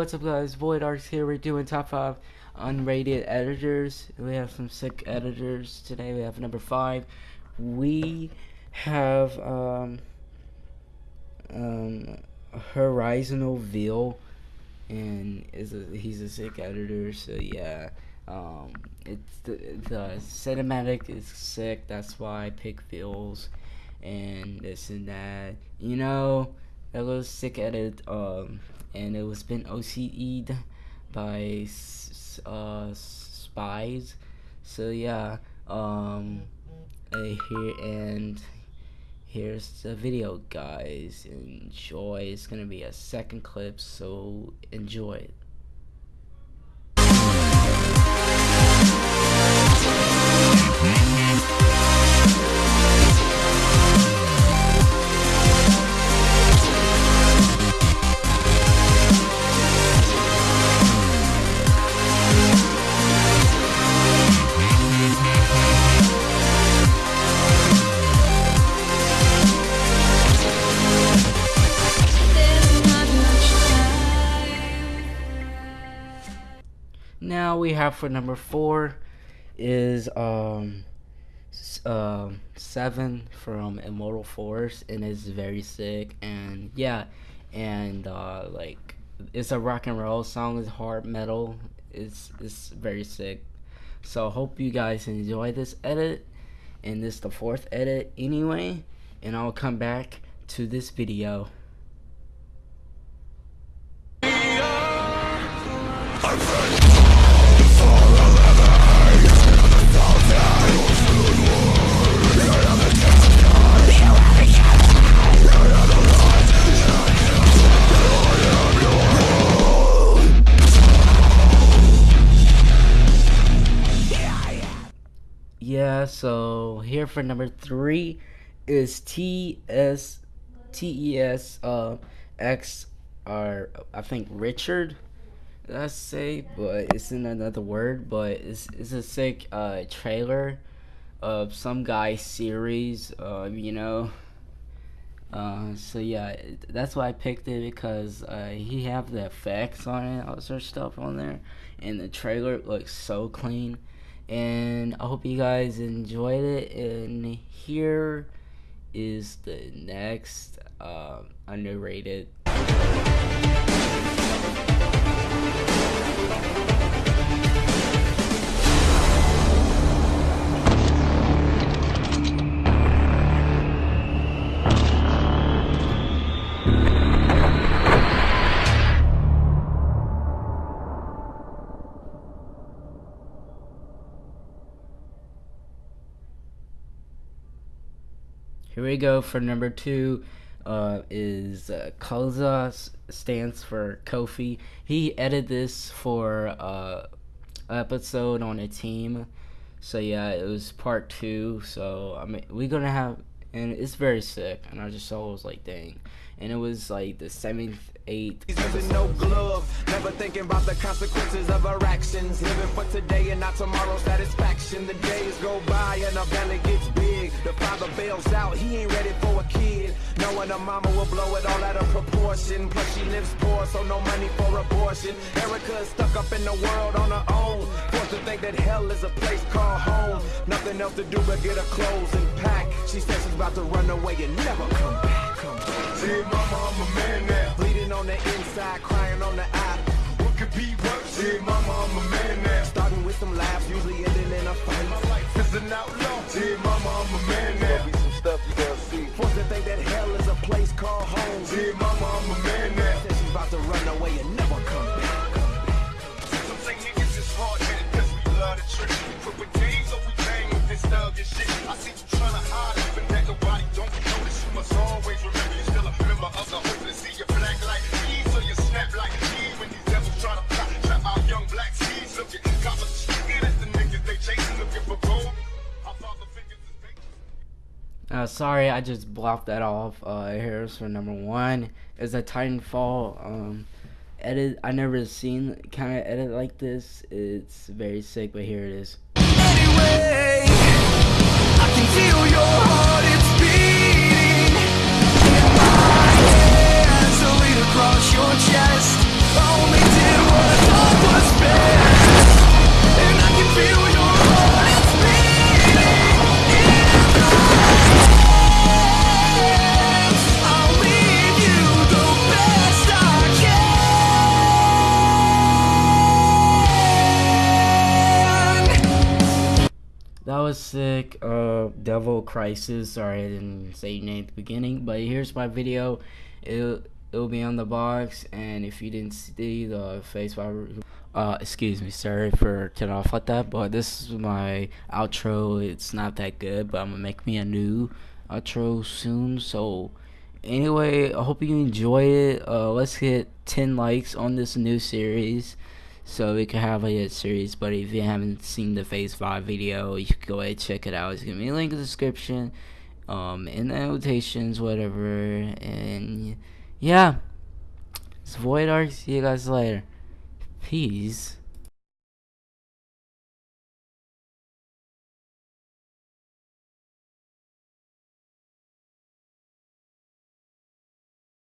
What's up guys, Void Arcs here, we're doing top 5 unrated editors. We have some sick editors today, we have number 5. We have, um, um, Horizonal Veil, and is a, he's a sick editor, so yeah. Um, it's the, the cinematic is sick, that's why I pick Veils, and this and that. You know, that was sick edit, um, and it was been OCE'd by uh, spies. So yeah, um, here and here's the video, guys. Enjoy. It's gonna be a second clip, so enjoy it. We have for number four is um uh, seven from Immortal Force and it's very sick and yeah and uh, like it's a rock and roll song it's hard metal it's it's very sick. So hope you guys enjoy this edit and this the fourth edit anyway and I'll come back to this video so here for number three is T S T E S uh X or I think Richard I say? But it's in another word but it's it's a sick uh trailer of some guy series uh you know? Uh, so yeah, that's why I picked it because uh, he have the effects on it, all sorts of stuff on there, and the trailer looks so clean and I hope you guys enjoyed it. And here is the next uh, underrated. Here we go for number two. Uh, is uh, Koza stands for Kofi. He edited this for uh, episode on a team. So yeah, it was part two. So I mean, we're gonna have, and it's very sick. And I just saw it was like, dang. And it was like the seventh, eighth. no glove, never thinking about the consequences of our actions. Living for today and not tomorrow's satisfaction. The days go by and our belly gets. The father bails out, he ain't ready for a kid. Knowing a mama will blow it all out of proportion. Plus she lives poor, so no money for abortion. Erica is stuck up in the world on her own. Forced to think that hell is a place called home. Nothing else to do but get her clothes and pack. She says she's about to run away and never come back. Come back. See, mama, I'm a man now. Bleeding on the inside, crying on the eye. What could be worse? See, mama, I'm a man now. Starting with some laughs, usually ending in a fight. My life is an outlaw. See, mama, I'm a man now. There'll be some stuff you gotta see. Forced to think that hell is a place called home. See, mama, I'm a man now. Said she's about to run away and never come back. Some say niggas is hard-headed cause we love the trick. We put with games or we bang with this thug and shit. I see Uh, sorry, I just blocked that off. Uh, here's for number one is a Titanfall um, edit. I never seen kind of edit like this. It's very sick, but here it is. Anyway, I can feel Uh, Devil Crisis. Sorry, I didn't say your name at the beginning, but here's my video. It'll, it'll be on the box, and if you didn't see the face uh, excuse me, sorry for cutting off like that, but this is my outro. It's not that good, but I'm gonna make me a new outro soon. So, anyway, I hope you enjoy it. Uh, let's get 10 likes on this new series so we could have a series. But if you haven't seen the Phase 5 video, you can go ahead and check it out. It's gonna be a link in the description, um, in the annotations, whatever. And yeah, it's Void Arc. See you guys later. Peace.